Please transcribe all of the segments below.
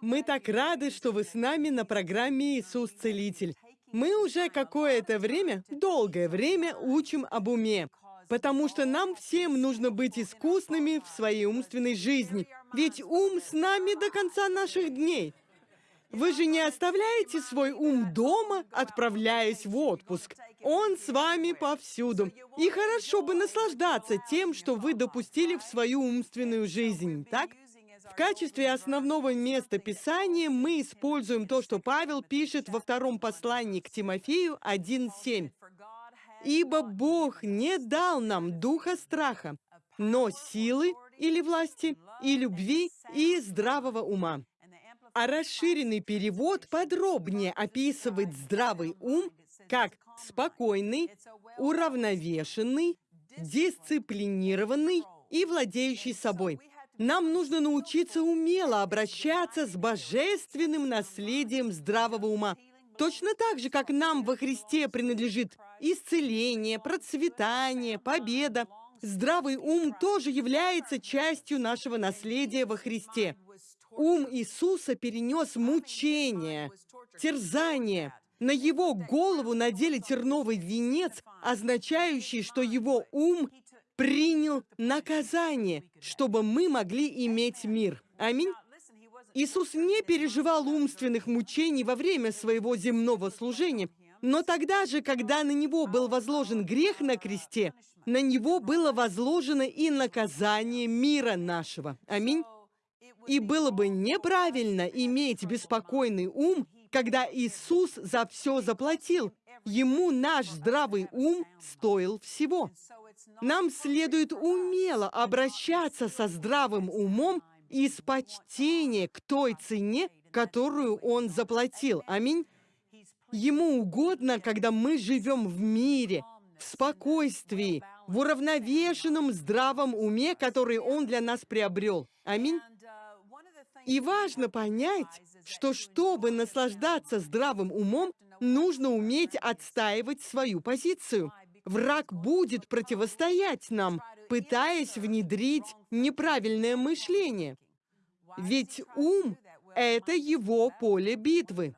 Мы так рады, что вы с нами на программе «Иисус Целитель». Мы уже какое-то время, долгое время учим об уме, потому что нам всем нужно быть искусными в своей умственной жизни, ведь ум с нами до конца наших дней. Вы же не оставляете свой ум дома, отправляясь в отпуск. Он с вами повсюду. И хорошо бы наслаждаться тем, что вы допустили в свою умственную жизнь, так? Качестве основного места Писания мы используем то, что Павел пишет во втором послании к Тимофею 1.7. «Ибо Бог не дал нам духа страха, но силы или власти, и любви, и здравого ума». А расширенный перевод подробнее описывает здравый ум как спокойный, уравновешенный, дисциплинированный и владеющий собой. Нам нужно научиться умело обращаться с божественным наследием здравого ума. Точно так же, как нам во Христе принадлежит исцеление, процветание, победа, здравый ум тоже является частью нашего наследия во Христе. Ум Иисуса перенес мучения, терзание. На его голову надели терновый венец, означающий, что его ум принял наказание, чтобы мы могли иметь мир. Аминь. Иисус не переживал умственных мучений во время своего земного служения, но тогда же, когда на него был возложен грех на кресте, на него было возложено и наказание мира нашего. Аминь. И было бы неправильно иметь беспокойный ум, когда Иисус за все заплатил. Ему наш здравый ум стоил всего. Нам следует умело обращаться со здравым умом из почтения к той цене, которую Он заплатил. Аминь. Ему угодно, когда мы живем в мире, в спокойствии, в уравновешенном здравом уме, который Он для нас приобрел. Аминь. И важно понять, что чтобы наслаждаться здравым умом, нужно уметь отстаивать свою позицию. Враг будет противостоять нам, пытаясь внедрить неправильное мышление. Ведь ум — это его поле битвы.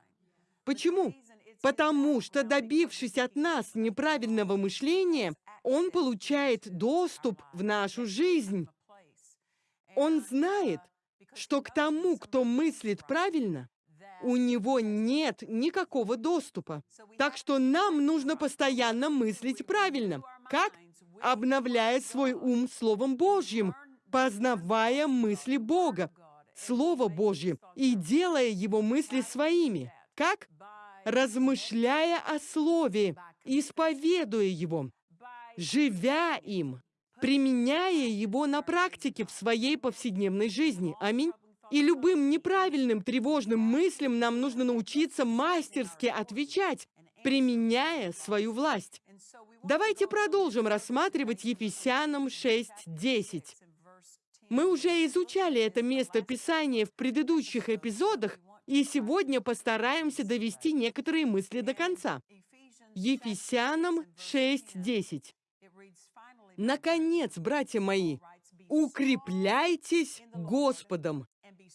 Почему? Потому что, добившись от нас неправильного мышления, он получает доступ в нашу жизнь. Он знает, что к тому, кто мыслит правильно, у него нет никакого доступа. Так что нам нужно постоянно мыслить правильно. Как? Обновляя свой ум Словом Божьим, познавая мысли Бога, Слово Божье, и делая его мысли своими. Как? Размышляя о Слове, исповедуя его, живя им применяя его на практике в своей повседневной жизни. Аминь. И любым неправильным тревожным мыслям нам нужно научиться мастерски отвечать, применяя свою власть. Давайте продолжим рассматривать Ефесянам 6.10. Мы уже изучали это место Писания в предыдущих эпизодах, и сегодня постараемся довести некоторые мысли до конца. Ефесянам 6.10. Наконец, братья мои, укрепляйтесь Господом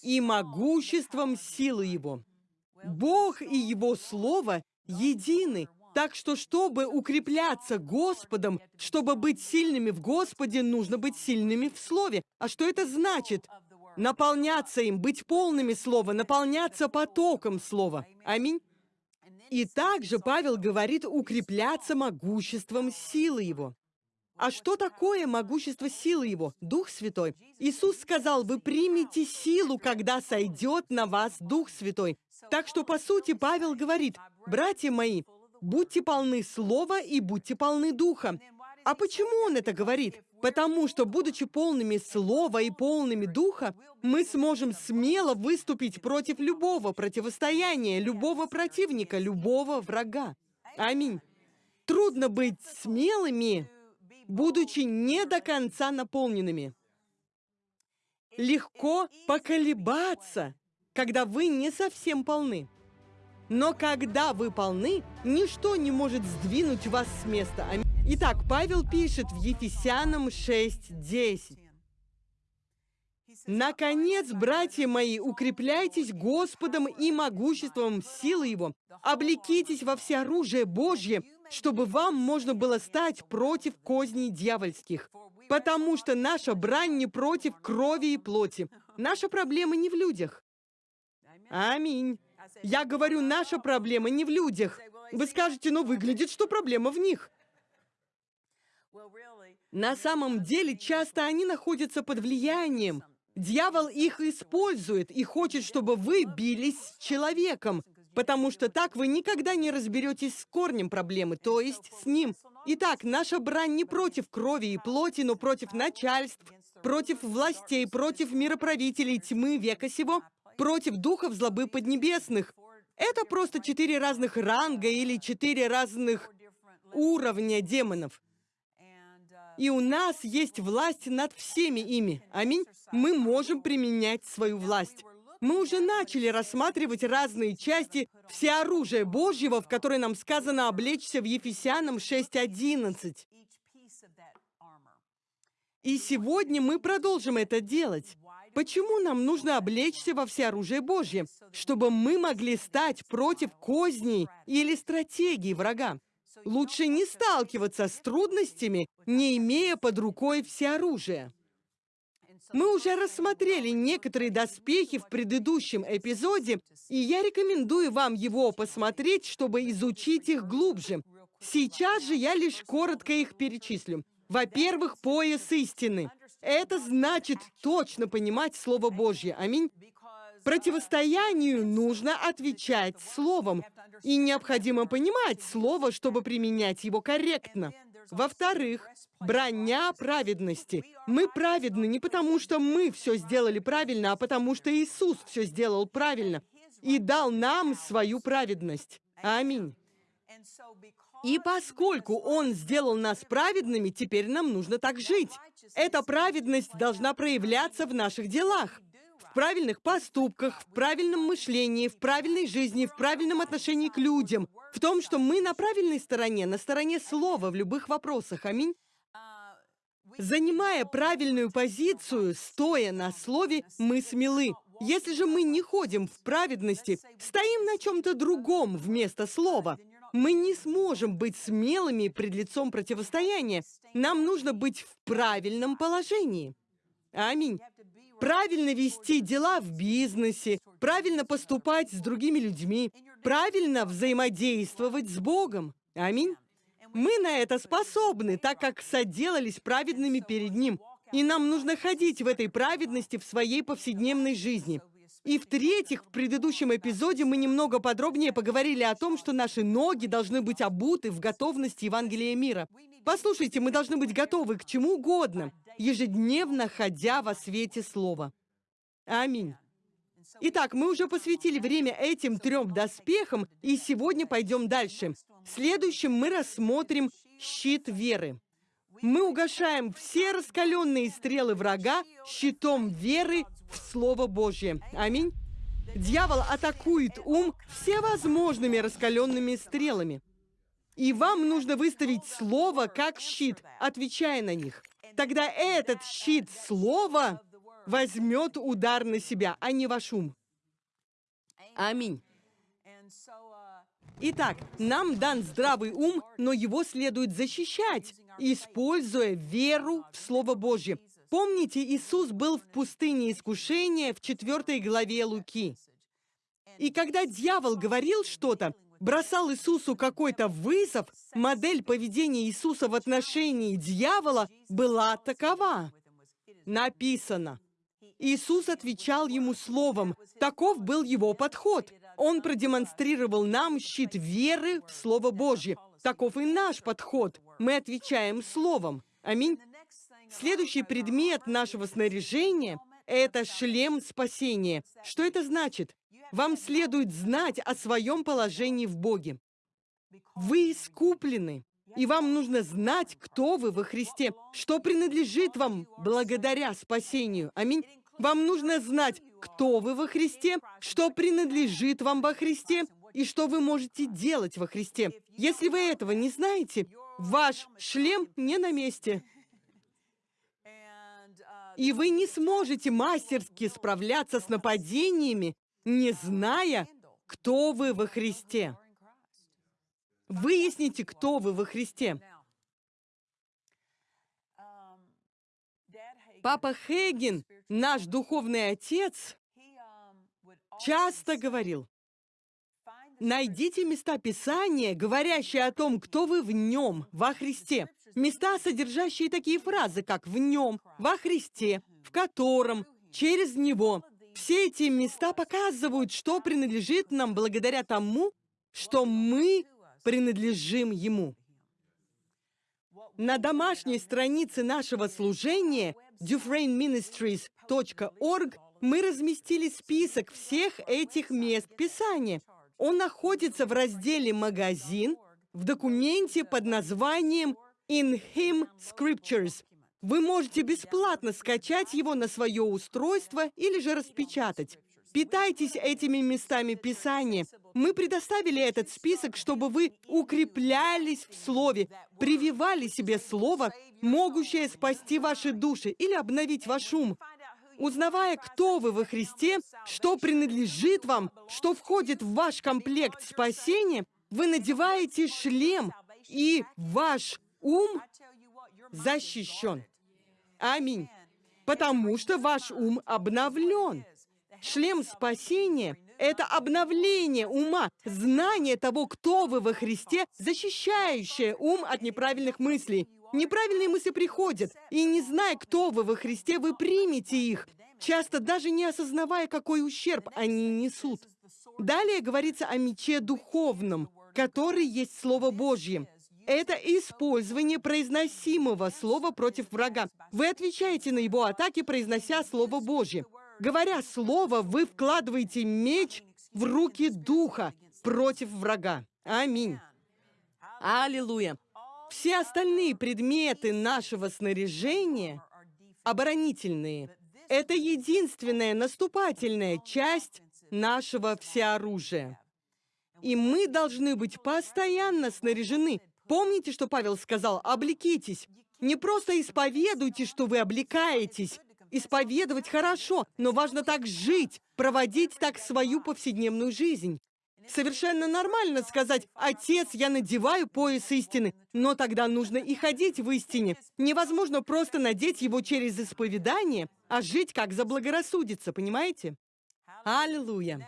и могуществом силы Его. Бог и Его Слово едины, так что, чтобы укрепляться Господом, чтобы быть сильными в Господе, нужно быть сильными в Слове. А что это значит? Наполняться им, быть полными Слова, наполняться потоком Слова. Аминь. И также Павел говорит укрепляться могуществом силы Его. А что такое могущество силы Его? Дух Святой. Иисус сказал, вы примете силу, когда сойдет на вас Дух Святой. Так что, по сути, Павел говорит, братья мои, будьте полны Слова и будьте полны Духа. А почему он это говорит? Потому что, будучи полными Слова и полными Духа, мы сможем смело выступить против любого противостояния, любого противника, любого врага. Аминь. Трудно быть смелыми, будучи не до конца наполненными. Легко поколебаться, когда вы не совсем полны. Но когда вы полны, ничто не может сдвинуть вас с места. Итак, Павел пишет в Ефесянам 6.10. Наконец, братья мои, укрепляйтесь Господом и могуществом силы Его. Облекитесь во всеоружие Божье, чтобы вам можно было стать против козней дьявольских. Потому что наша брань не против крови и плоти. Наша проблема не в людях. Аминь. Я говорю, наша проблема не в людях. Вы скажете, но выглядит, что проблема в них. На самом деле, часто они находятся под влиянием Дьявол их использует и хочет, чтобы вы бились с человеком, потому что так вы никогда не разберетесь с корнем проблемы, то есть с ним. Итак, наша брань не против крови и плоти, но против начальств, против властей, против мироправителей тьмы века сего, против духов злобы поднебесных. Это просто четыре разных ранга или четыре разных уровня демонов. И у нас есть власть над всеми ими. Аминь. Мы можем применять свою власть. Мы уже начали рассматривать разные части всеоружия Божьего, в которой нам сказано облечься в Ефесянам 6.11. И сегодня мы продолжим это делать. Почему нам нужно облечься во всеоружие Божье? Чтобы мы могли стать против козней или стратегии врага. Лучше не сталкиваться с трудностями, не имея под рукой всеоружие. Мы уже рассмотрели некоторые доспехи в предыдущем эпизоде, и я рекомендую вам его посмотреть, чтобы изучить их глубже. Сейчас же я лишь коротко их перечислю. Во-первых, пояс истины. Это значит точно понимать Слово Божье. Аминь. Противостоянию нужно отвечать словом, и необходимо понимать слово, чтобы применять его корректно. Во-вторых, броня праведности. Мы праведны не потому, что мы все сделали правильно, а потому что Иисус все сделал правильно и дал нам свою праведность. Аминь. И поскольку Он сделал нас праведными, теперь нам нужно так жить. Эта праведность должна проявляться в наших делах правильных поступках, в правильном мышлении, в правильной жизни, в правильном отношении к людям, в том, что мы на правильной стороне, на стороне слова в любых вопросах. Аминь. Занимая правильную позицию, стоя на слове, мы смелы. Если же мы не ходим в праведности, стоим на чем-то другом вместо слова, мы не сможем быть смелыми пред лицом противостояния. Нам нужно быть в правильном положении. Аминь правильно вести дела в бизнесе, правильно поступать с другими людьми, правильно взаимодействовать с Богом. Аминь. Мы на это способны, так как соделались праведными перед Ним. И нам нужно ходить в этой праведности в своей повседневной жизни. И в-третьих, в предыдущем эпизоде мы немного подробнее поговорили о том, что наши ноги должны быть обуты в готовности Евангелия мира. Послушайте, мы должны быть готовы к чему угодно, ежедневно ходя во свете Слова. Аминь. Итак, мы уже посвятили время этим трем доспехам, и сегодня пойдем дальше. Следующим мы рассмотрим щит веры. Мы угошаем все раскаленные стрелы врага щитом веры в Слово Божье. Аминь. Дьявол атакует ум всевозможными раскаленными стрелами. И вам нужно выставить Слово как щит, отвечая на них тогда этот щит слова возьмет удар на себя, а не ваш ум. Аминь. Итак, нам дан здравый ум, но его следует защищать, используя веру в Слово Божье. Помните, Иисус был в пустыне искушения в 4 главе Луки. И когда дьявол говорил что-то, бросал Иисусу какой-то вызов, модель поведения Иисуса в отношении дьявола была такова. Написано. Иисус отвечал ему словом. Таков был его подход. Он продемонстрировал нам щит веры в Слово Божье. Таков и наш подход. Мы отвечаем словом. Аминь. Следующий предмет нашего снаряжения – это шлем спасения. Что это значит? Вам следует знать о своем положении в Боге. Вы искуплены, и вам нужно знать, кто вы во Христе, что принадлежит вам благодаря спасению. Аминь. Вам нужно знать, кто вы во Христе, что принадлежит вам во Христе, и что вы можете делать во Христе. Если вы этого не знаете, ваш шлем не на месте. И вы не сможете мастерски справляться с нападениями, не зная, кто вы во Христе. Выясните, кто вы во Христе. Папа Хейген, наш духовный отец, часто говорил, найдите места Писания, говорящие о том, кто вы в нем, во Христе. Места, содержащие такие фразы, как «в нем», «во Христе», «в котором», «через него». Все эти места показывают, что принадлежит нам благодаря тому, что мы принадлежим Ему. На домашней странице нашего служения dufresneministries.org мы разместили список всех этих мест Писания. Он находится в разделе «Магазин» в документе под названием «In Him Scriptures». Вы можете бесплатно скачать его на свое устройство или же распечатать. Питайтесь этими местами Писания. Мы предоставили этот список, чтобы вы укреплялись в Слове, прививали себе Слово, могущее спасти ваши души или обновить ваш ум. Узнавая, кто вы во Христе, что принадлежит вам, что входит в ваш комплект спасения, вы надеваете шлем, и ваш ум защищен. Аминь. Потому что ваш ум обновлен. Шлем спасения — это обновление ума, знание того, кто вы во Христе, защищающее ум от неправильных мыслей. Неправильные мысли приходят, и не зная, кто вы во Христе, вы примете их, часто даже не осознавая, какой ущерб они несут. Далее говорится о мече духовном, который есть Слово Божье. Это использование произносимого слова против врага. Вы отвечаете на его атаки, произнося Слово Божье. Говоря слово, вы вкладываете меч в руки Духа против врага. Аминь. Аллилуйя. Все остальные предметы нашего снаряжения оборонительные. Это единственная наступательная часть нашего всеоружия. И мы должны быть постоянно снаряжены. Помните, что Павел сказал? Облекитесь. Не просто исповедуйте, что вы облекаетесь, Исповедовать хорошо, но важно так жить, проводить так свою повседневную жизнь. Совершенно нормально сказать «Отец, я надеваю пояс истины», но тогда нужно и ходить в истине. Невозможно просто надеть его через исповедание, а жить как заблагорассудится, понимаете? Аллилуйя!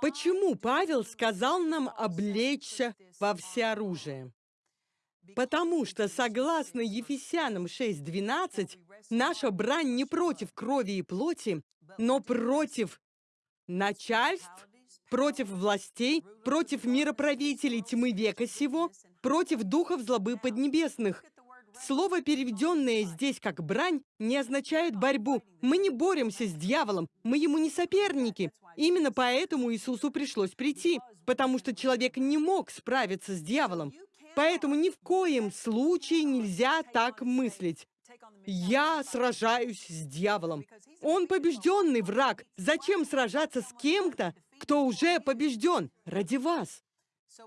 Почему Павел сказал нам облечься во всеоружие? Потому что, согласно Ефесянам 6.12, наша брань не против крови и плоти, но против начальств, против властей, против мироправителей тьмы века сего, против духов злобы поднебесных. Слово, переведенное здесь как «брань», не означает борьбу. Мы не боремся с дьяволом, мы ему не соперники. Именно поэтому Иисусу пришлось прийти, потому что человек не мог справиться с дьяволом. Поэтому ни в коем случае нельзя так мыслить. Я сражаюсь с дьяволом. Он побежденный враг. Зачем сражаться с кем-то, кто уже побежден ради вас?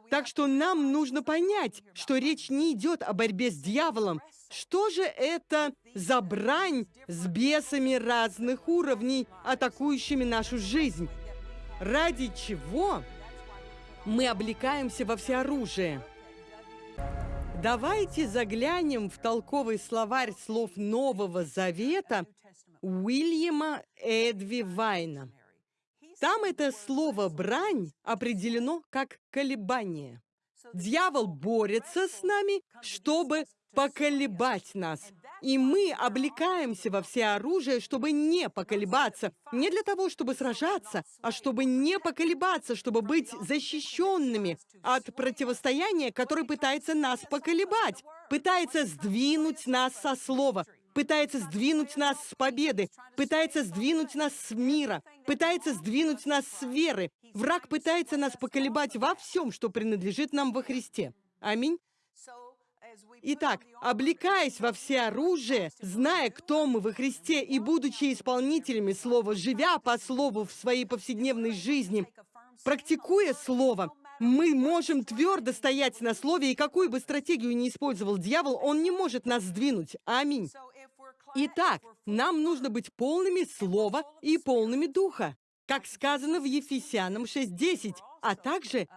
Так что нам нужно понять, что речь не идет о борьбе с дьяволом. Что же это за брань с бесами разных уровней, атакующими нашу жизнь? Ради чего мы облекаемся во всеоружие? Давайте заглянем в толковый словарь слов Нового Завета Уильяма Эдви Вайна. Там это слово «брань» определено как «колебание». Дьявол борется с нами, чтобы поколебать нас. И мы облекаемся во все оружие, чтобы не поколебаться. Не для того, чтобы сражаться, а чтобы не поколебаться, чтобы быть защищенными от противостояния, которое пытается нас поколебать, пытается сдвинуть нас со слова, пытается сдвинуть нас с победы, пытается сдвинуть нас с мира, пытается сдвинуть нас с веры. Враг пытается нас поколебать во всем, что принадлежит нам во Христе. Аминь. Итак, облекаясь во все оружие, зная, кто мы во Христе и будучи исполнителями Слова, живя по Слову в своей повседневной жизни, практикуя Слово, мы можем твердо стоять на Слове, и какую бы стратегию ни использовал дьявол, он не может нас сдвинуть. Аминь. Итак, нам нужно быть полными Слова и полными Духа, как сказано в Ефесянам 6.10, а также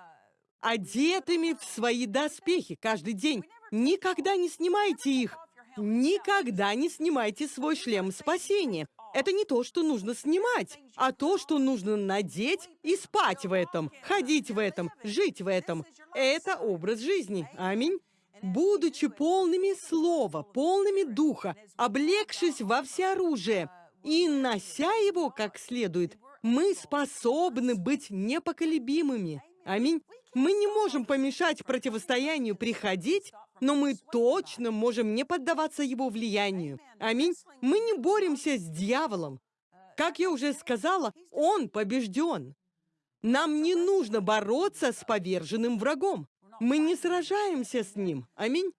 одетыми в свои доспехи каждый день. Никогда не снимайте их. Никогда не снимайте свой шлем спасения. Это не то, что нужно снимать, а то, что нужно надеть и спать в этом, ходить в этом, жить в этом. Это образ жизни. Аминь. Будучи полными слова, полными духа, облегшись во всеоружие и нося его как следует, мы способны быть непоколебимыми. Аминь. Мы не можем помешать противостоянию приходить, но мы точно можем не поддаваться его влиянию. Аминь. Мы не боремся с дьяволом. Как я уже сказала, он побежден. Нам не нужно бороться с поверженным врагом. Мы не сражаемся с ним. Аминь.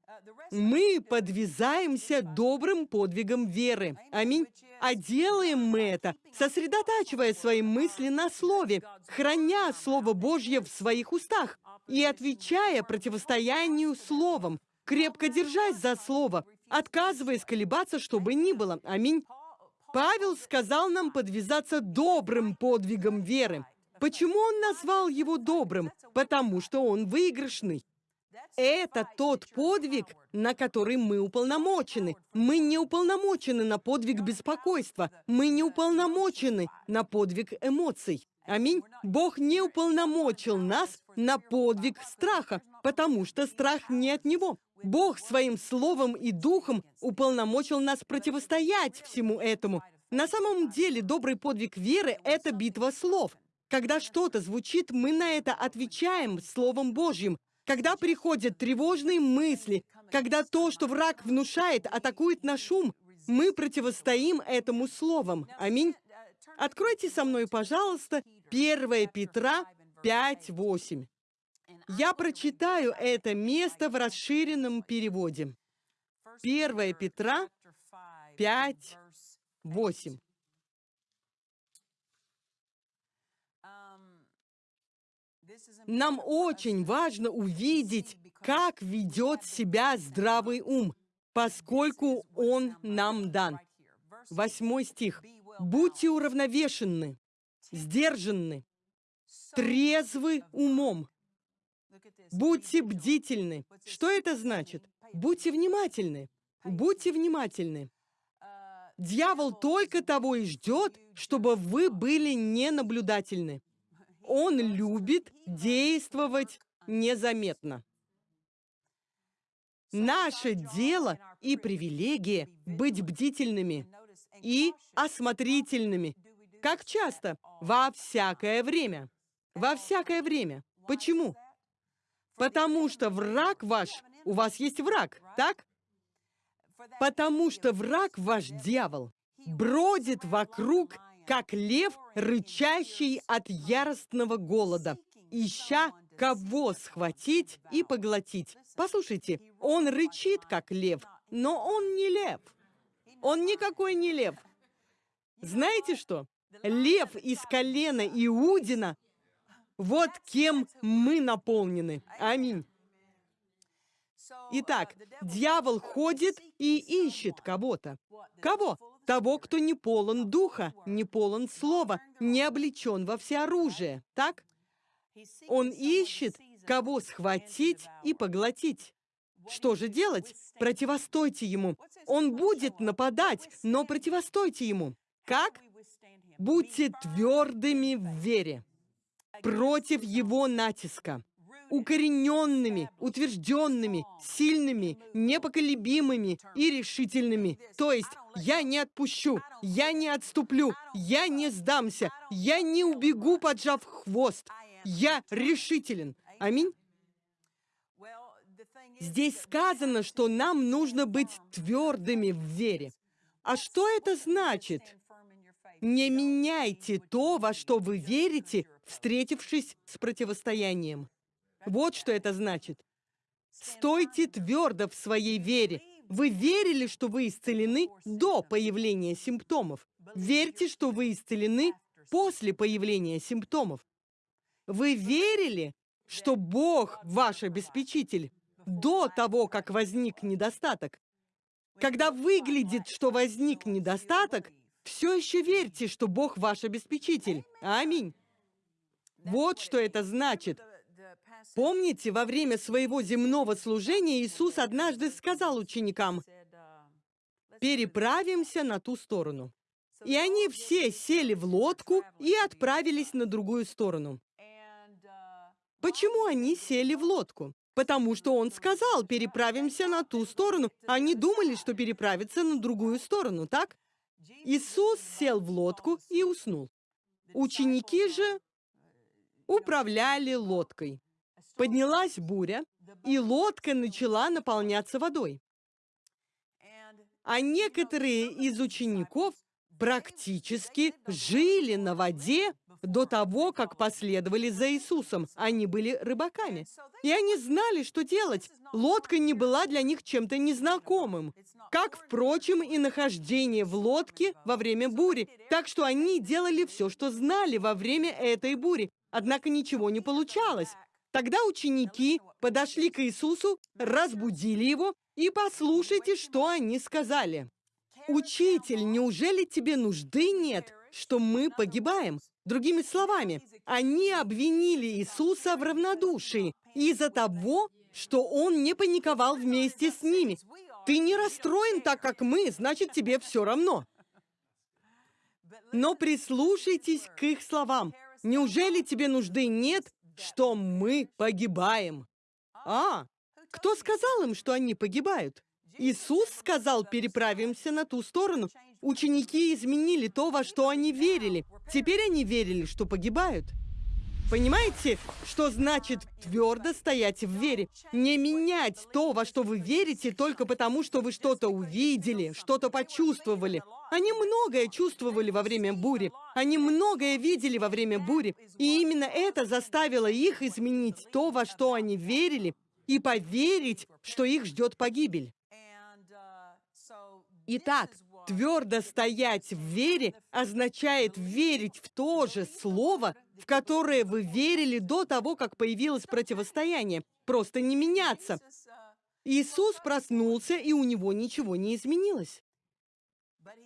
Мы подвязаемся добрым подвигом веры. Аминь. А делаем мы это, сосредотачивая свои мысли на Слове, храня Слово Божье в своих устах и отвечая противостоянию Словом, крепко держась за Слово, отказываясь колебаться, чтобы ни было. Аминь. Павел сказал нам подвязаться добрым подвигом веры. Почему он назвал его добрым? Потому что он выигрышный. Это тот подвиг, на который мы уполномочены. Мы не уполномочены на подвиг беспокойства. Мы не уполномочены на подвиг эмоций. Аминь. Бог не уполномочил нас на подвиг страха, потому что страх не от Него. Бог своим словом и духом уполномочил нас противостоять всему этому. На самом деле, добрый подвиг веры – это битва слов. Когда что-то звучит, мы на это отвечаем Словом Божьим. Когда приходят тревожные мысли, когда то, что враг внушает, атакует наш ум, мы противостоим этому Словом. Аминь. Откройте со мной, пожалуйста, 1 Петра 5.8. Я прочитаю это место в расширенном переводе. 1 Петра 5.8. Нам очень важно увидеть, как ведет себя здравый ум, поскольку он нам дан. Восьмой стих. «Будьте уравновешенны, сдержанны, трезвы умом, будьте бдительны». Что это значит? Будьте внимательны. Будьте внимательны. Дьявол только того и ждет, чтобы вы были ненаблюдательны. Он любит действовать незаметно. Наше дело и привилегия быть бдительными и осмотрительными. Как часто? Во всякое время. Во всякое время. Почему? Потому что враг ваш, у вас есть враг, так? Потому что враг ваш дьявол бродит вокруг как лев, рычащий от яростного голода, ища кого схватить и поглотить. Послушайте, он рычит, как лев, но он не лев. Он никакой не лев. Знаете что? Лев из колена Иудина, вот кем мы наполнены. Аминь. Итак, дьявол ходит и ищет кого-то. Кого? Того, кто не полон духа, не полон слова, не облечен во всеоружие. Так? Он ищет, кого схватить и поглотить. Что же делать? Противостойте ему. Он будет нападать, но противостойте ему. Как? Будьте твердыми в вере против его натиска укорененными, утвержденными, сильными, непоколебимыми и решительными. То есть я не отпущу, я не отступлю, я не сдамся, я не убегу, поджав хвост. Я решителен. Аминь. Здесь сказано, что нам нужно быть твердыми в вере. А что это значит? Не меняйте то, во что вы верите, встретившись с противостоянием. Вот что это значит. Стойте твердо в своей вере. Вы верили, что вы исцелены до появления симптомов. Верьте, что вы исцелены после появления симптомов. Вы верили, что Бог ваш обеспечитель до того, как возник недостаток. Когда выглядит, что возник недостаток, все еще верьте, что Бог ваш обеспечитель. Аминь. Вот что это значит. Помните, во время своего земного служения Иисус однажды сказал ученикам, «Переправимся на ту сторону». И они все сели в лодку и отправились на другую сторону. Почему они сели в лодку? Потому что он сказал, переправимся на ту сторону. Они думали, что переправиться на другую сторону, так? Иисус сел в лодку и уснул. Ученики же управляли лодкой. Поднялась буря, и лодка начала наполняться водой. А некоторые из учеников практически жили на воде до того, как последовали за Иисусом. Они были рыбаками. И они знали, что делать. Лодка не была для них чем-то незнакомым. Как, впрочем, и нахождение в лодке во время бури. Так что они делали все, что знали во время этой бури. Однако ничего не получалось. Тогда ученики подошли к Иисусу, разбудили его, и послушайте, что они сказали. «Учитель, неужели тебе нужды нет, что мы погибаем?» Другими словами, они обвинили Иисуса в равнодушии из-за того, что он не паниковал вместе с ними. Ты не расстроен так, как мы, значит, тебе все равно. Но прислушайтесь к их словам. Неужели тебе нужды нет, что мы погибаем? А, кто сказал им, что они погибают? Иисус сказал, переправимся на ту сторону. Ученики изменили то, во что они верили. Теперь они верили, что погибают. Понимаете, что значит твердо стоять в вере? Не менять то, во что вы верите, только потому, что вы что-то увидели, что-то почувствовали. Они многое чувствовали во время бури. Они многое видели во время бури. И именно это заставило их изменить то, во что они верили, и поверить, что их ждет погибель. Итак, твердо стоять в вере означает верить в то же слово, в которое вы верили до того, как появилось противостояние. Просто не меняться. Иисус проснулся, и у него ничего не изменилось.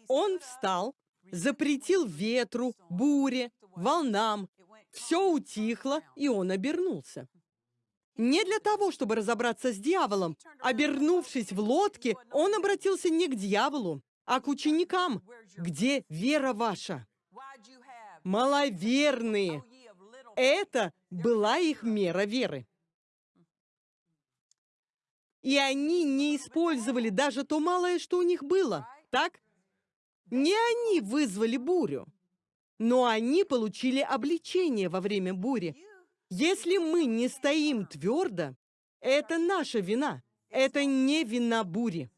Он встал, запретил ветру, буре, волнам. Все утихло, и он обернулся. Не для того, чтобы разобраться с дьяволом. Обернувшись в лодке, он обратился не к дьяволу, а к ученикам. Где вера ваша? Маловерные. Это была их мера веры. И они не использовали даже то малое, что у них было. Так? Не они вызвали бурю, но они получили обличение во время бури. Если мы не стоим твердо, это наша вина. Это не вина бури.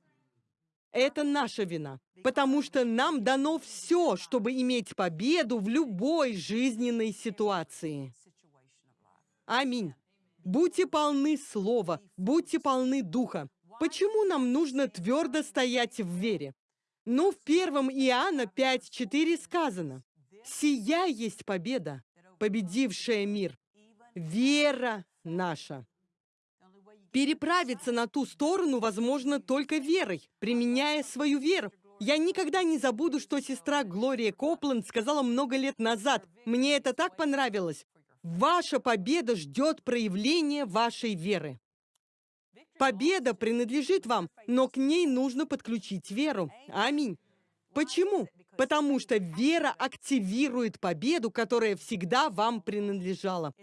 Это наша вина. Потому что нам дано все, чтобы иметь победу в любой жизненной ситуации. Аминь. Будьте полны слова, будьте полны духа. Почему нам нужно твердо стоять в вере? Ну, в 1 Иоанна 5.4 сказано, «Сия есть победа, победившая мир, вера наша. Переправиться на ту сторону возможно только верой, применяя свою веру. Я никогда не забуду, что сестра Глория Копланд сказала много лет назад. Мне это так понравилось. Ваша победа ждет проявления вашей веры. Победа принадлежит вам, но к ней нужно подключить веру. Аминь. Почему? Потому что вера активирует победу, которая всегда вам принадлежала.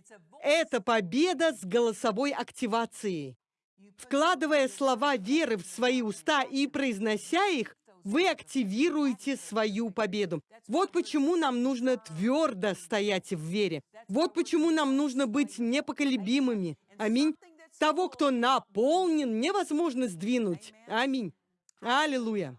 Это победа с голосовой активацией. Вкладывая слова веры в свои уста и произнося их, вы активируете свою победу. Вот почему нам нужно твердо стоять в вере. Вот почему нам нужно быть непоколебимыми. Аминь. Того, кто наполнен, невозможно сдвинуть. Аминь. Аллилуйя.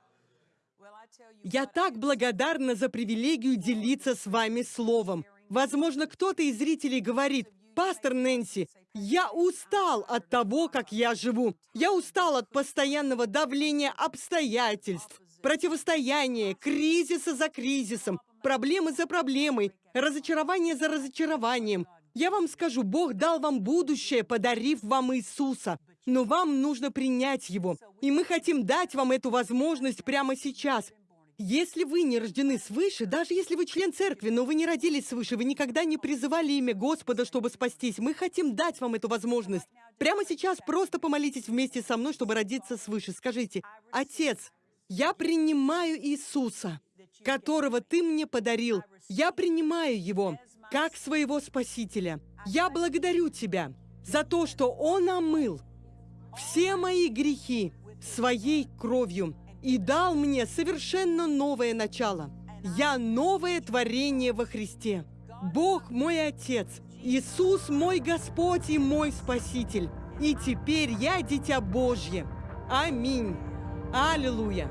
Я так благодарна за привилегию делиться с вами словом. Возможно, кто-то из зрителей говорит, «Пастор Нэнси, я устал от того, как я живу. Я устал от постоянного давления обстоятельств, противостояния, кризиса за кризисом, проблемы за проблемой, разочарование за разочарованием. Я вам скажу, Бог дал вам будущее, подарив вам Иисуса. но вам нужно принять его. И мы хотим дать вам эту возможность прямо сейчас. Если вы не рождены свыше, даже если вы член церкви, но вы не родились свыше, вы никогда не призывали имя Господа, чтобы спастись, мы хотим дать вам эту возможность. Прямо сейчас просто помолитесь вместе со мной, чтобы родиться свыше. Скажите, «Отец, я принимаю Иисуса, которого Ты мне подарил. Я принимаю Его как своего Спасителя. Я благодарю Тебя за то, что Он омыл все мои грехи своей кровью и дал мне совершенно новое начало. Я новое творение во Христе. Бог мой Отец, Иисус мой Господь и мой Спаситель. И теперь я дитя Божье. Аминь. Аллилуйя.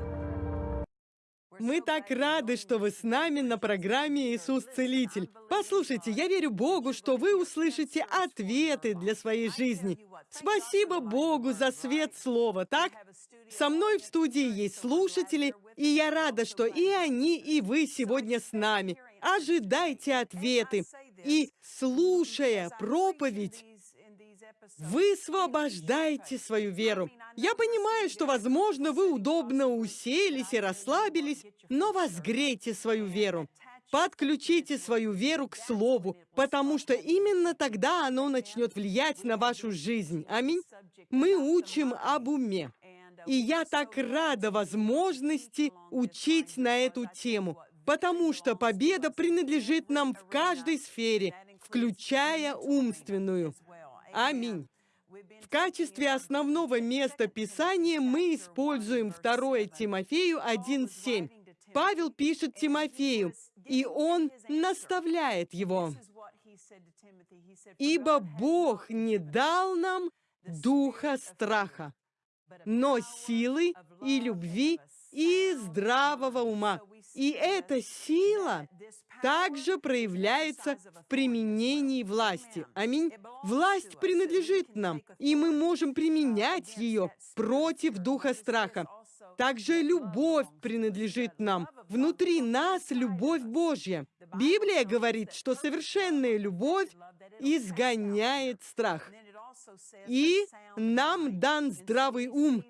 Мы так рады, что вы с нами на программе «Иисус Целитель». Послушайте, я верю Богу, что вы услышите ответы для своей жизни. Спасибо Богу за свет слова, так? Со мной в студии есть слушатели, и я рада, что и они, и вы сегодня с нами. Ожидайте ответы. И, слушая проповедь, Высвобождайте свою веру. Я понимаю, что, возможно, вы удобно уселись и расслабились, но возгрейте свою веру. Подключите свою веру к Слову, потому что именно тогда оно начнет влиять на вашу жизнь. Аминь. Мы учим об уме. И я так рада возможности учить на эту тему, потому что победа принадлежит нам в каждой сфере, включая умственную. Аминь. В качестве основного места Писания мы используем 2 Тимофею 1.7. Павел пишет Тимофею, и он наставляет его. «Ибо Бог не дал нам духа страха, но силы и любви и здравого ума». И эта сила также проявляется в применении власти. Аминь. Власть принадлежит нам, и мы можем применять ее против духа страха. Также любовь принадлежит нам. Внутри нас любовь Божья. Библия говорит, что совершенная любовь изгоняет страх. И нам дан здравый ум,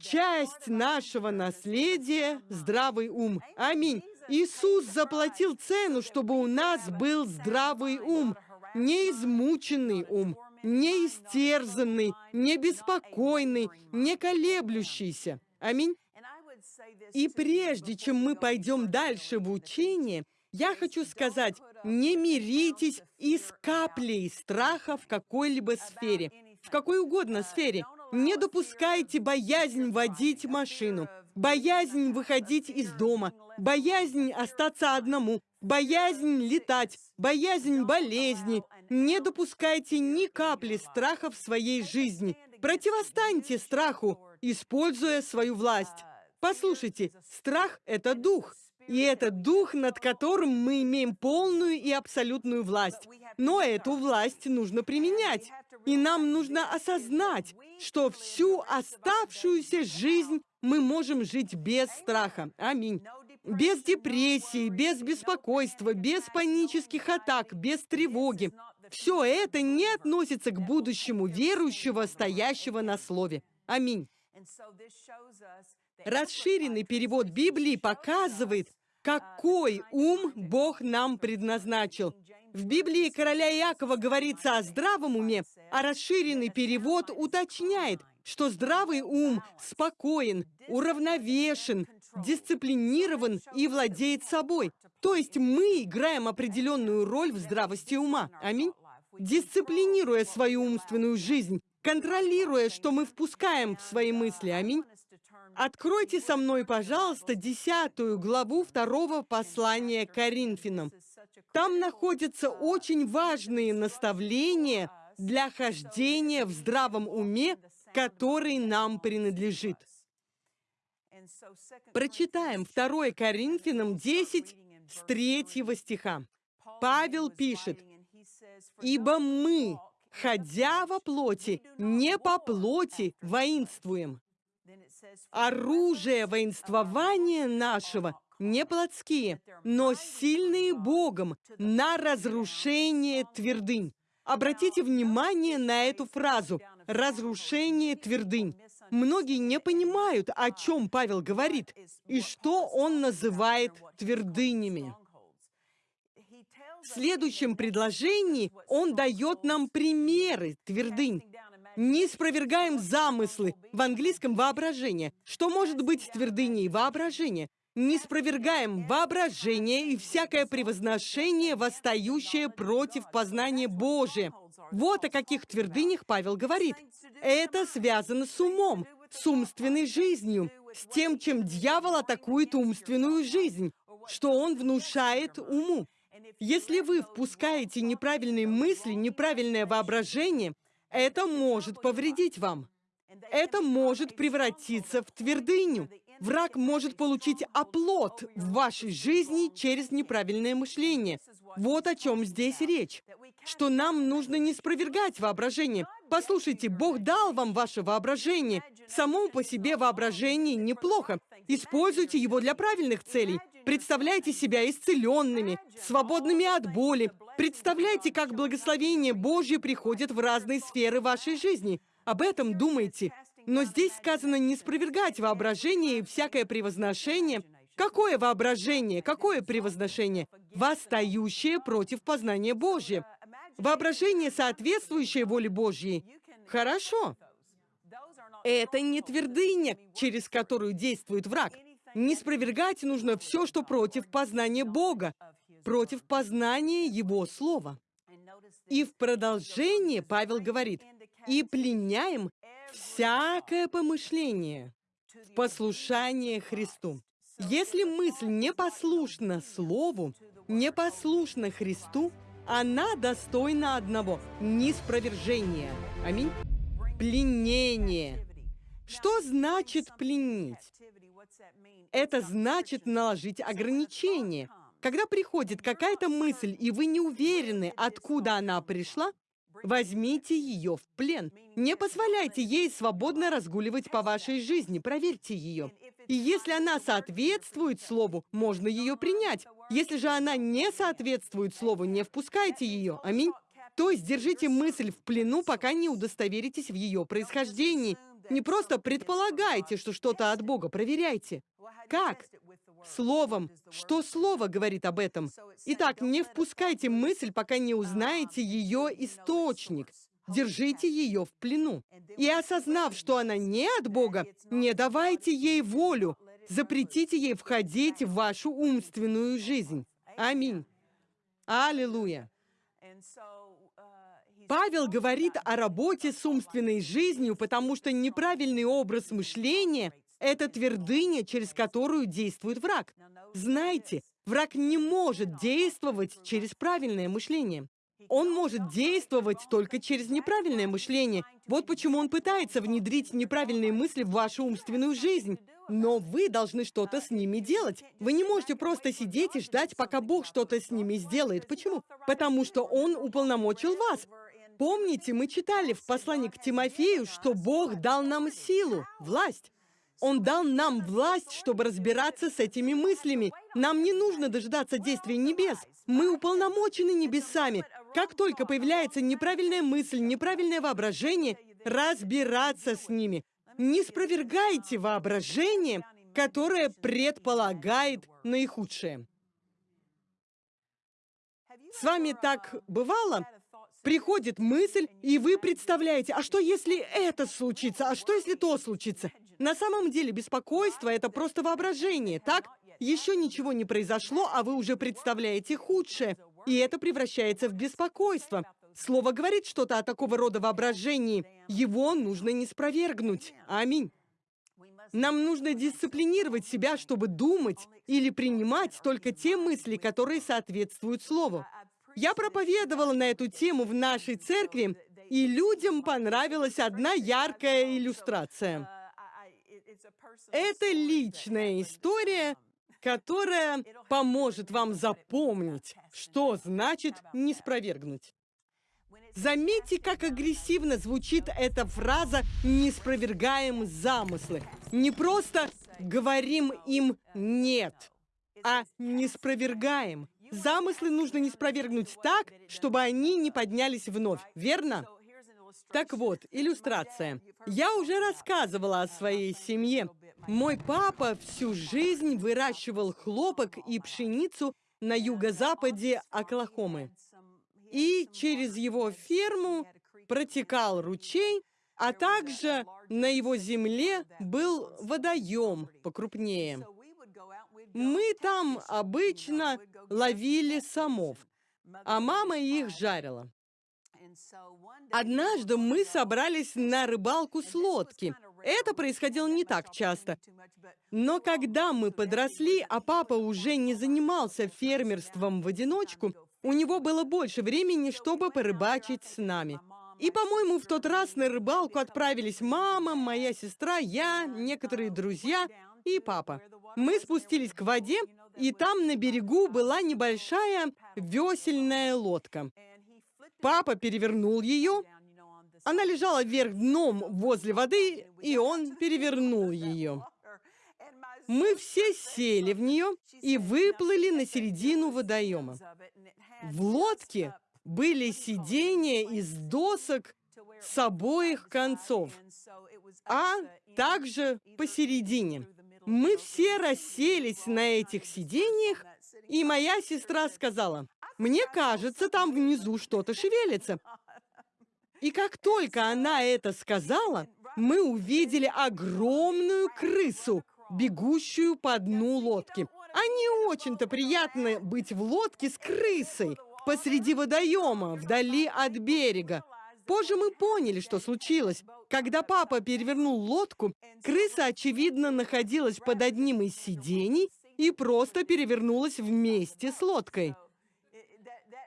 часть нашего наследия – здравый ум. Аминь. Иисус заплатил цену, чтобы у нас был здравый ум, не измученный ум, не истерзанный, не беспокойный, не колеблющийся. Аминь. И прежде чем мы пойдем дальше в учение, я хочу сказать, не миритесь и с каплей страха в какой-либо сфере, в какой угодно сфере. Не допускайте боязнь водить машину, боязнь выходить из дома, боязнь остаться одному, боязнь летать, боязнь болезни. Не допускайте ни капли страха в своей жизни. Противостаньте страху, используя свою власть. Послушайте, страх — это дух. И это дух, над которым мы имеем полную и абсолютную власть. Но эту власть нужно применять. И нам нужно осознать, что всю оставшуюся жизнь мы можем жить без страха. Аминь. Без депрессии, без беспокойства, без панических атак, без тревоги. Все это не относится к будущему верующего, стоящего на слове. Аминь. Расширенный перевод Библии показывает, какой ум Бог нам предназначил. В Библии короля Иакова говорится о здравом уме, а расширенный перевод уточняет, что здравый ум спокоен, уравновешен, дисциплинирован и владеет собой. То есть мы играем определенную роль в здравости ума. Аминь. Дисциплинируя свою умственную жизнь, контролируя, что мы впускаем в свои мысли. Аминь. Откройте со мной, пожалуйста, десятую главу второго послания Коринфянам. Там находятся очень важные наставления для хождения в здравом уме, который нам принадлежит. Прочитаем 2 Коринфянам 10 с 3 стиха. Павел пишет, «Ибо мы, ходя во плоти, не по плоти воинствуем. Оружие воинствования нашего не плотские, но сильные Богом на разрушение твердынь. Обратите внимание на эту фразу разрушение твердынь. Многие не понимают, о чем Павел говорит и что он называет твердынями. В следующем предложении он дает нам примеры твердынь. Не спровергаем замыслы, в английском воображение. Что может быть твердыней воображения? Не спровергаем воображение и всякое превозношение, восстающее против познания Божия. Вот о каких твердынях Павел говорит. Это связано с умом, с умственной жизнью, с тем, чем дьявол атакует умственную жизнь, что он внушает уму. Если вы впускаете неправильные мысли, неправильное воображение, это может повредить вам. Это может превратиться в твердыню. Враг может получить оплот в вашей жизни через неправильное мышление. Вот о чем здесь речь. Что нам нужно не спровергать воображение. Послушайте, Бог дал вам ваше воображение. Само по себе воображение неплохо. Используйте его для правильных целей. Представляйте себя исцеленными, свободными от боли. Представляйте, как благословение Божье приходит в разные сферы вашей жизни. Об этом думайте. Но здесь сказано не спровергать воображение и всякое превозношение. Какое воображение? Какое превозношение? Восстающее против познания Божьего. Воображение, соответствующее воле Божьей. Хорошо. Это не твердыня, через которую действует враг. Не спровергать нужно все, что против познания Бога, против познания Его Слова. И в продолжение Павел говорит, «И пленяем всякое помышление в послушание Христу». Если мысль не послушна Слову, не послушна Христу, она достойна одного – неспровержения. Аминь. Пленение. Что значит пленить? Это значит наложить ограничение. Когда приходит какая-то мысль, и вы не уверены, откуда она пришла, возьмите ее в плен. Не позволяйте ей свободно разгуливать по вашей жизни, проверьте ее. И если она соответствует слову, можно ее принять. Если же она не соответствует слову, не впускайте ее. Аминь. То есть держите мысль в плену, пока не удостоверитесь в ее происхождении. Не просто предполагайте, что что-то от Бога, проверяйте. Как? Словом. Что Слово говорит об этом? Итак, не впускайте мысль, пока не узнаете ее источник. Держите ее в плену. И осознав, что она не от Бога, не давайте ей волю. Запретите ей входить в вашу умственную жизнь. Аминь. Аллилуйя. Павел говорит о работе с умственной жизнью, потому что неправильный образ мышления – это твердыня, через которую действует враг. Знаете, враг не может действовать через правильное мышление. Он может действовать только через неправильное мышление. Вот почему он пытается внедрить неправильные мысли в вашу умственную жизнь. Но вы должны что-то с ними делать. Вы не можете просто сидеть и ждать, пока Бог что-то с ними сделает. Почему? Потому что Он уполномочил вас. Помните, мы читали в послании к Тимофею, что Бог дал нам силу, власть. Он дал нам власть, чтобы разбираться с этими мыслями. Нам не нужно дожидаться действий небес. Мы уполномочены небесами. Как только появляется неправильная мысль, неправильное воображение, разбираться с ними. Не спровергайте воображение, которое предполагает наихудшее. С вами так бывало? Приходит мысль, и вы представляете, а что если это случится, а что если то случится? На самом деле беспокойство — это просто воображение, так? Еще ничего не произошло, а вы уже представляете худшее, и это превращается в беспокойство. Слово говорит что-то о такого рода воображении. Его нужно не спровергнуть. Аминь. Нам нужно дисциплинировать себя, чтобы думать или принимать только те мысли, которые соответствуют Слову. Я проповедовала на эту тему в нашей церкви, и людям понравилась одна яркая иллюстрация. Это личная история, которая поможет вам запомнить, что значит не спровергнуть. Заметьте, как агрессивно звучит эта фраза «не спровергаем замыслы». Не просто говорим им «нет», а «не спровергаем». Замыслы нужно не спровергнуть так, чтобы они не поднялись вновь, верно? Так вот, иллюстрация. Я уже рассказывала о своей семье. Мой папа всю жизнь выращивал хлопок и пшеницу на юго-западе Оклахомы. И через его ферму протекал ручей, а также на его земле был водоем покрупнее. Мы там обычно ловили самов, а мама их жарила. Однажды мы собрались на рыбалку с лодки. Это происходило не так часто. Но когда мы подросли, а папа уже не занимался фермерством в одиночку, у него было больше времени, чтобы порыбачить с нами. И, по-моему, в тот раз на рыбалку отправились мама, моя сестра, я, некоторые друзья и папа. Мы спустились к воде, и там на берегу была небольшая весельная лодка. Папа перевернул ее. Она лежала вверх дном возле воды, и он перевернул ее. Мы все сели в нее и выплыли на середину водоема. В лодке были сиденья из досок с обоих концов, а также посередине. Мы все расселись на этих сиденьях, и моя сестра сказала, «Мне кажется, там внизу что-то шевелится». И как только она это сказала, мы увидели огромную крысу, бегущую по дну лодки. А не очень-то приятно быть в лодке с крысой посреди водоема, вдали от берега. Позже мы поняли, что случилось. Когда папа перевернул лодку, крыса, очевидно, находилась под одним из сидений и просто перевернулась вместе с лодкой.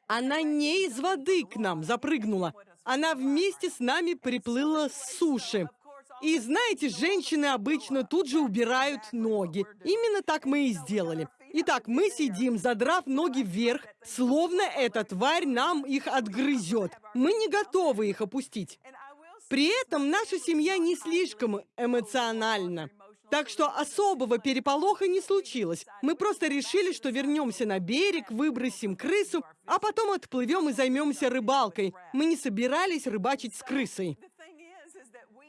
Она не из воды к нам запрыгнула. Она вместе с нами приплыла с суши. И знаете, женщины обычно тут же убирают ноги. Именно так мы и сделали. Итак, мы сидим, задрав ноги вверх, словно эта тварь нам их отгрызет. Мы не готовы их опустить. При этом наша семья не слишком эмоциональна. Так что особого переполоха не случилось. Мы просто решили, что вернемся на берег, выбросим крысу, а потом отплывем и займемся рыбалкой. Мы не собирались рыбачить с крысой.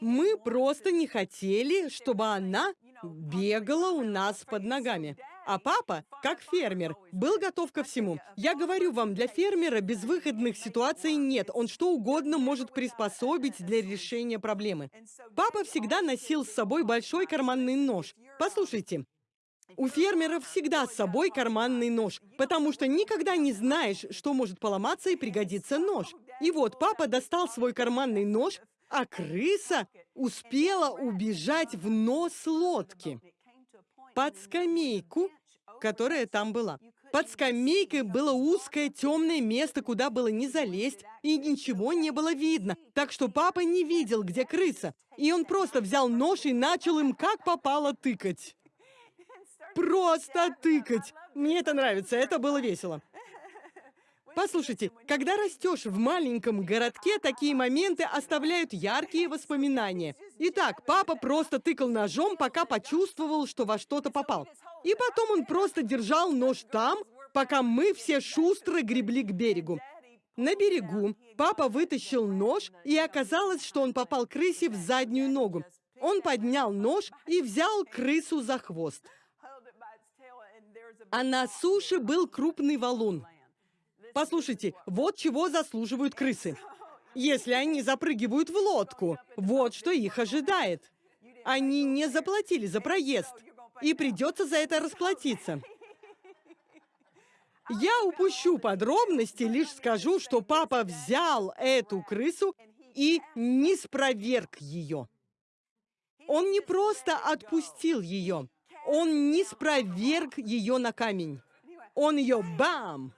Мы просто не хотели, чтобы она бегала у нас под ногами. А папа, как фермер, был готов ко всему. Я говорю вам, для фермера безвыходных ситуаций нет. Он что угодно может приспособить для решения проблемы. Папа всегда носил с собой большой карманный нож. Послушайте, у фермеров всегда с собой карманный нож, потому что никогда не знаешь, что может поломаться и пригодится нож. И вот папа достал свой карманный нож, а крыса успела убежать в нос лодки под скамейку, которая там была. Под скамейкой было узкое темное место, куда было не залезть, и ничего не было видно. Так что папа не видел, где крыса. И он просто взял нож и начал им как попало тыкать. Просто тыкать. Мне это нравится, это было весело. Послушайте, когда растешь в маленьком городке, такие моменты оставляют яркие воспоминания. Итак, папа просто тыкал ножом, пока почувствовал, что во что-то попал. И потом он просто держал нож там, пока мы все шустро гребли к берегу. На берегу папа вытащил нож, и оказалось, что он попал крысе в заднюю ногу. Он поднял нож и взял крысу за хвост. А на суше был крупный валун. Послушайте, вот чего заслуживают крысы. Если они запрыгивают в лодку, вот что их ожидает. Они не заплатили за проезд, и придется за это расплатиться. Я упущу подробности, лишь скажу, что папа взял эту крысу и не спроверг ее. Он не просто отпустил ее, он не спроверг ее на камень. Он ее бам!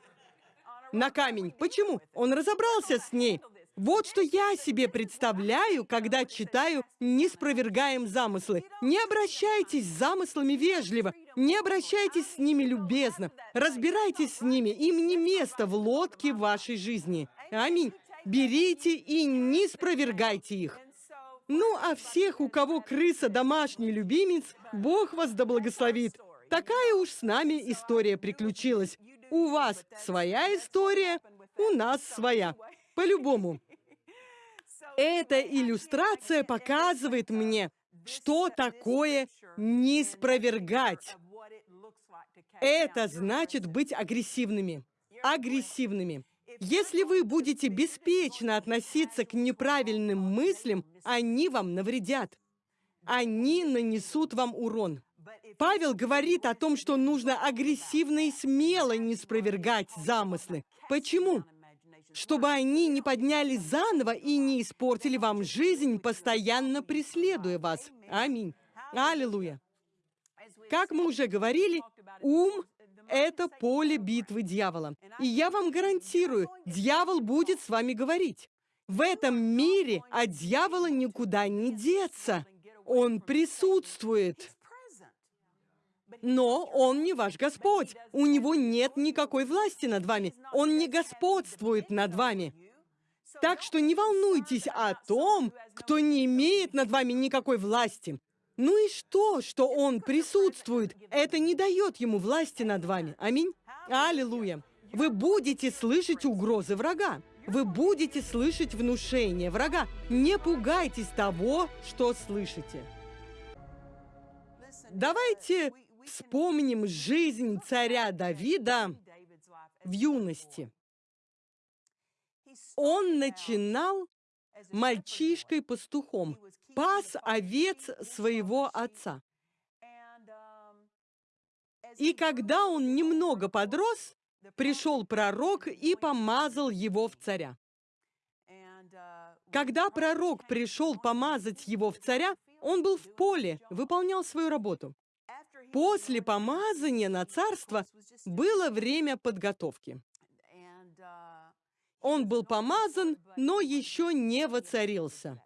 на камень. Почему? Он разобрался с ней. Вот что я себе представляю, когда читаю «Не спровергаем замыслы». Не обращайтесь с замыслами вежливо, не обращайтесь с ними любезно, разбирайтесь с ними, им не место в лодке вашей жизни. Аминь. Берите и не спровергайте их. Ну, а всех, у кого крыса домашний любимец, Бог вас да благословит. Такая уж с нами история приключилась. У вас своя история, у нас своя. По-любому. Эта иллюстрация показывает мне, что такое не спровергать. Это значит быть агрессивными. Агрессивными. Если вы будете беспечно относиться к неправильным мыслям, они вам навредят. Они нанесут вам урон. Павел говорит о том, что нужно агрессивно и смело не спровергать замыслы. Почему? Чтобы они не поднялись заново и не испортили вам жизнь, постоянно преследуя вас. Аминь. Аллилуйя. Как мы уже говорили, ум — это поле битвы дьявола. И я вам гарантирую, дьявол будет с вами говорить. В этом мире от дьявола никуда не деться. Он присутствует. Но он не ваш Господь. У него нет никакой власти над вами. Он не господствует над вами. Так что не волнуйтесь о том, кто не имеет над вами никакой власти. Ну и что, что он присутствует? Это не дает ему власти над вами. Аминь. Аллилуйя. Вы будете слышать угрозы врага. Вы будете слышать внушение врага. Не пугайтесь того, что слышите. Давайте вспомним жизнь царя Давида в юности. Он начинал мальчишкой-пастухом, пас овец своего отца. И когда он немного подрос, пришел пророк и помазал его в царя. Когда пророк пришел помазать его в царя, он был в поле, выполнял свою работу. После помазания на царство было время подготовки. Он был помазан, но еще не воцарился.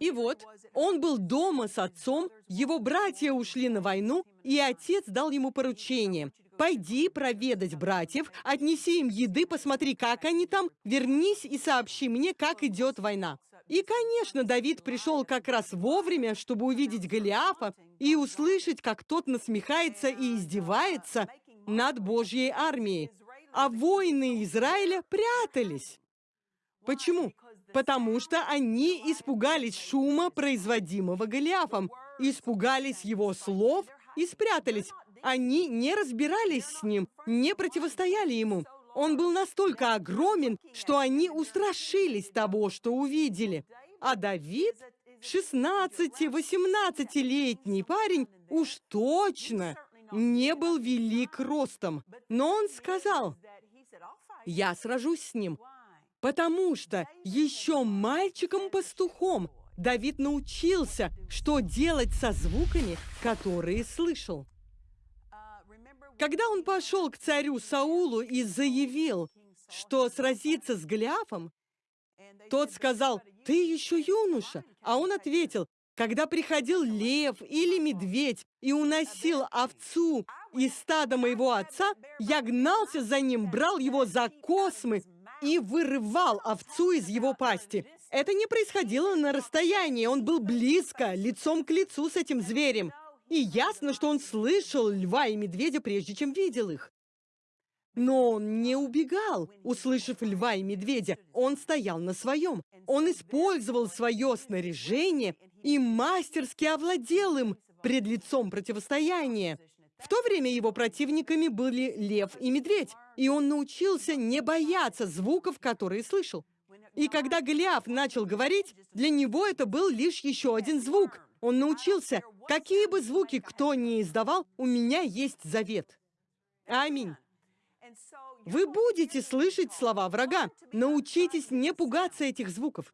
И вот, он был дома с отцом, его братья ушли на войну, и отец дал ему поручение. «Пойди проведать братьев, отнеси им еды, посмотри, как они там, вернись и сообщи мне, как идет война». И, конечно, Давид пришел как раз вовремя, чтобы увидеть Голиафа и услышать, как тот насмехается и издевается над Божьей армией. А воины Израиля прятались. Почему? Потому что они испугались шума, производимого Голиафом, испугались его слов и спрятались. Они не разбирались с ним, не противостояли ему. Он был настолько огромен, что они устрашились того, что увидели. А Давид, 16-18-летний парень, уж точно не был велик ростом. Но он сказал, «Я сражусь с ним, потому что еще мальчиком-пастухом Давид научился, что делать со звуками, которые слышал. Когда он пошел к царю Саулу и заявил, что сразится с Голиафом, тот сказал, «Ты еще юноша». А он ответил, «Когда приходил лев или медведь и уносил овцу из стада моего отца, я гнался за ним, брал его за космы и вырывал овцу из его пасти. Это не происходило на расстоянии, он был близко, лицом к лицу с этим зверем. И ясно, что он слышал льва и медведя, прежде чем видел их. Но он не убегал, услышав льва и медведя. Он стоял на своем. Он использовал свое снаряжение и мастерски овладел им пред лицом противостояния. В то время его противниками были лев и медведь, и он научился не бояться звуков, которые слышал. И когда Голиаф начал говорить, для него это был лишь еще один звук — он научился, какие бы звуки кто ни издавал, у меня есть завет. Аминь. Вы будете слышать слова врага. Научитесь не пугаться этих звуков.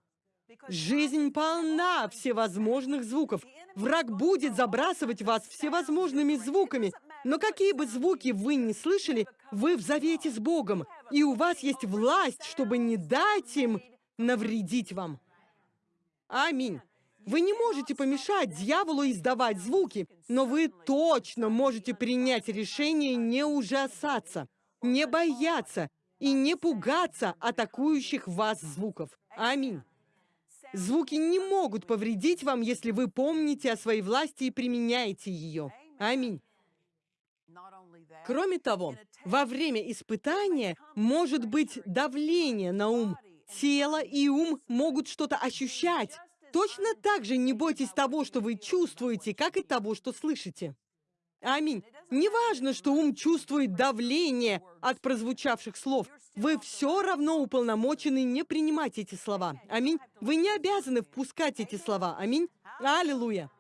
Жизнь полна всевозможных звуков. Враг будет забрасывать вас всевозможными звуками. Но какие бы звуки вы ни слышали, вы в завете с Богом. И у вас есть власть, чтобы не дать им навредить вам. Аминь. Вы не можете помешать дьяволу издавать звуки, но вы точно можете принять решение не ужасаться, не бояться и не пугаться атакующих вас звуков. Аминь. Звуки не могут повредить вам, если вы помните о своей власти и применяете ее. Аминь. Кроме того, во время испытания может быть давление на ум, тело и ум могут что-то ощущать. Точно так же не бойтесь того, что вы чувствуете, как и того, что слышите. Аминь. Неважно, что ум чувствует давление от прозвучавших слов. Вы все равно уполномочены не принимать эти слова. Аминь. Вы не обязаны впускать эти слова. Аминь. Аллилуйя.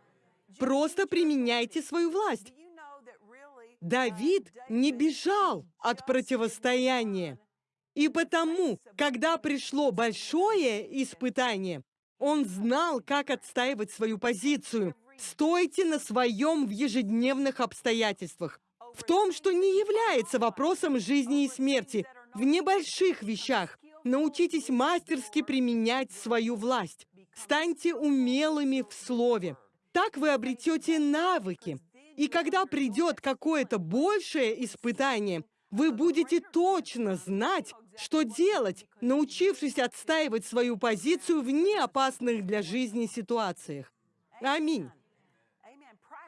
Просто применяйте свою власть. Давид не бежал от противостояния. И потому, когда пришло большое испытание, он знал, как отстаивать свою позицию. Стойте на своем в ежедневных обстоятельствах. В том, что не является вопросом жизни и смерти. В небольших вещах. Научитесь мастерски применять свою власть. Станьте умелыми в слове. Так вы обретете навыки. И когда придет какое-то большее испытание, вы будете точно знать, что делать, научившись отстаивать свою позицию в неопасных для жизни ситуациях. Аминь.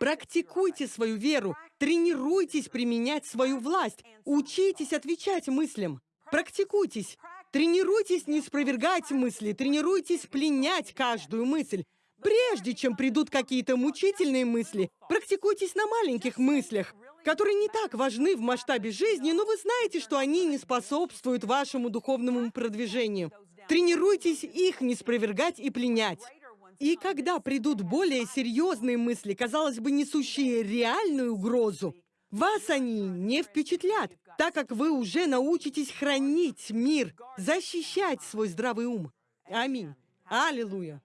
Практикуйте свою веру, тренируйтесь применять свою власть, учитесь отвечать мыслям. Практикуйтесь, тренируйтесь не спровергать мысли, тренируйтесь пленять каждую мысль. Прежде чем придут какие-то мучительные мысли, практикуйтесь на маленьких мыслях, которые не так важны в масштабе жизни, но вы знаете, что они не способствуют вашему духовному продвижению. Тренируйтесь их не спровергать и пленять. И когда придут более серьезные мысли, казалось бы, несущие реальную угрозу, вас они не впечатлят, так как вы уже научитесь хранить мир, защищать свой здравый ум. Аминь. Аллилуйя.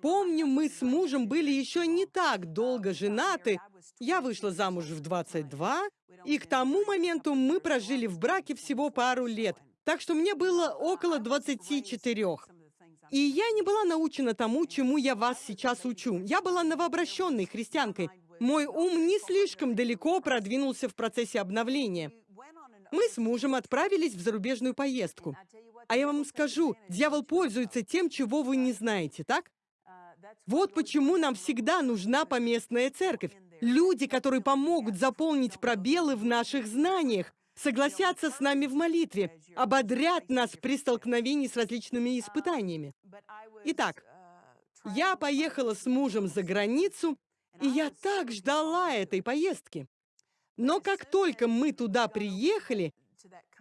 Помню, мы с мужем были еще не так долго женаты. Я вышла замуж в 22, и к тому моменту мы прожили в браке всего пару лет. Так что мне было около 24. И я не была научена тому, чему я вас сейчас учу. Я была новообращенной христианкой. Мой ум не слишком далеко продвинулся в процессе обновления. Мы с мужем отправились в зарубежную поездку. А я вам скажу, дьявол пользуется тем, чего вы не знаете, так? Вот почему нам всегда нужна поместная церковь. Люди, которые помогут заполнить пробелы в наших знаниях, согласятся с нами в молитве, ободрят нас при столкновении с различными испытаниями. Итак, я поехала с мужем за границу, и я так ждала этой поездки. Но как только мы туда приехали,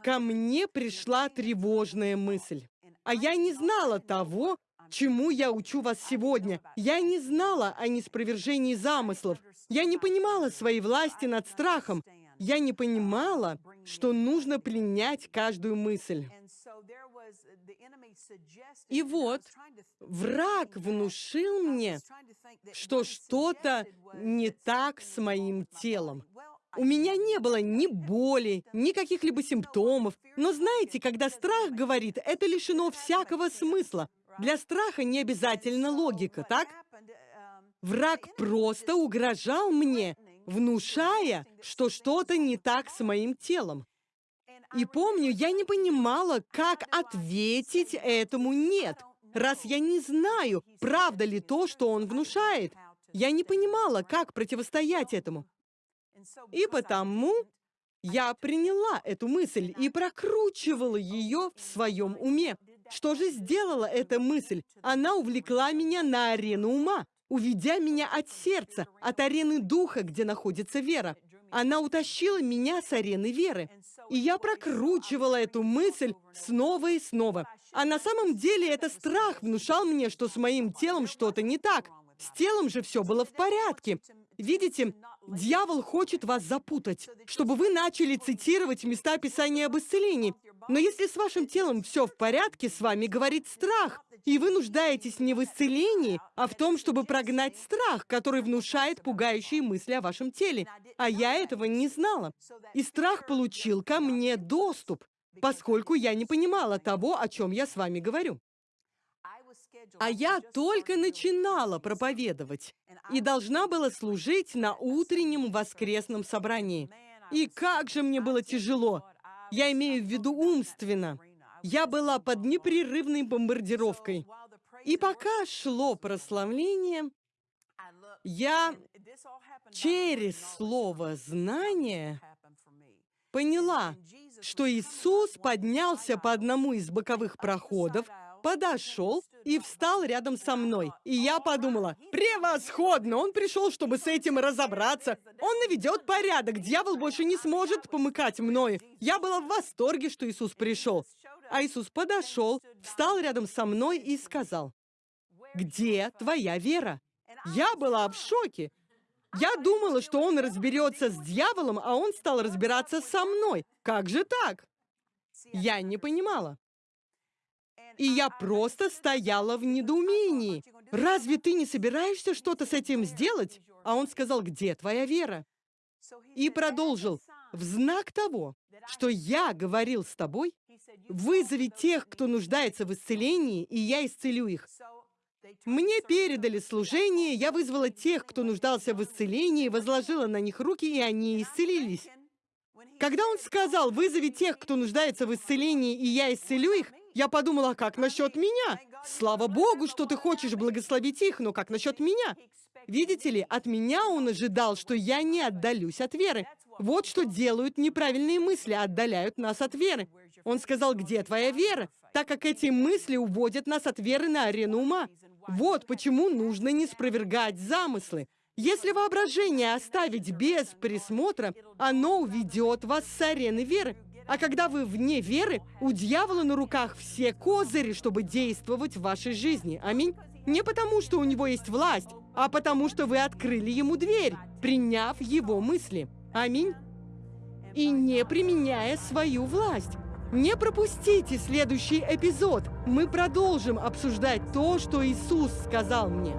ко мне пришла тревожная мысль. А я не знала того, чему я учу вас сегодня. Я не знала о неспровержении замыслов. Я не понимала своей власти над страхом. Я не понимала, что нужно пленять каждую мысль. И вот, враг внушил мне, что что-то не так с моим телом. У меня не было ни боли, ни каких-либо симптомов. Но знаете, когда страх говорит, это лишено всякого смысла. Для страха не обязательно логика, так? Враг просто угрожал мне, внушая, что что-то не так с моим телом. И помню, я не понимала, как ответить этому «нет», раз я не знаю, правда ли то, что он внушает. Я не понимала, как противостоять этому. И потому я приняла эту мысль и прокручивала ее в своем уме. Что же сделала эта мысль? Она увлекла меня на арену ума, уведя меня от сердца, от арены духа, где находится вера. Она утащила меня с арены веры. И я прокручивала эту мысль снова и снова. А на самом деле это страх внушал мне, что с моим телом что-то не так. С телом же все было в порядке. Видите, дьявол хочет вас запутать, чтобы вы начали цитировать места Писания об исцелении. Но если с вашим телом все в порядке, с вами говорит страх, и вы нуждаетесь не в исцелении, а в том, чтобы прогнать страх, который внушает пугающие мысли о вашем теле. А я этого не знала. И страх получил ко мне доступ, поскольку я не понимала того, о чем я с вами говорю. А я только начинала проповедовать и должна была служить на утреннем воскресном собрании. И как же мне было тяжело! Я имею в виду умственно. Я была под непрерывной бомбардировкой. И пока шло прославление, я через слово «знание» поняла, что Иисус поднялся по одному из боковых проходов, подошел и встал рядом со мной. И я подумала, превосходно, он пришел, чтобы с этим разобраться. Он наведет порядок, дьявол больше не сможет помыкать мною. Я была в восторге, что Иисус пришел. А Иисус подошел, встал рядом со мной и сказал, «Где твоя вера?» Я была в шоке. Я думала, что он разберется с дьяволом, а он стал разбираться со мной. Как же так? Я не понимала. И я просто стояла в недоумении. Разве ты не собираешься что-то с этим сделать? А он сказал, где твоя вера? И продолжил, в знак того, что я говорил с тобой, вызови тех, кто нуждается в исцелении, и я исцелю их. Мне передали служение, я вызвала тех, кто нуждался в исцелении, возложила на них руки, и они исцелились. Когда он сказал, вызови тех, кто нуждается в исцелении, и я исцелю их, я подумала, «А как насчет меня? Слава Богу, что ты хочешь благословить их, но как насчет меня? Видите ли, от меня он ожидал, что я не отдалюсь от веры. Вот что делают неправильные мысли, отдаляют нас от веры. Он сказал, где твоя вера? Так как эти мысли уводят нас от веры на арену ума. Вот почему нужно не спровергать замыслы. Если воображение оставить без присмотра, оно уведет вас с арены веры. А когда вы вне веры, у дьявола на руках все козыри, чтобы действовать в вашей жизни. Аминь. Не потому, что у него есть власть, а потому, что вы открыли ему дверь, приняв его мысли. Аминь. И не применяя свою власть. Не пропустите следующий эпизод. Мы продолжим обсуждать то, что Иисус сказал мне.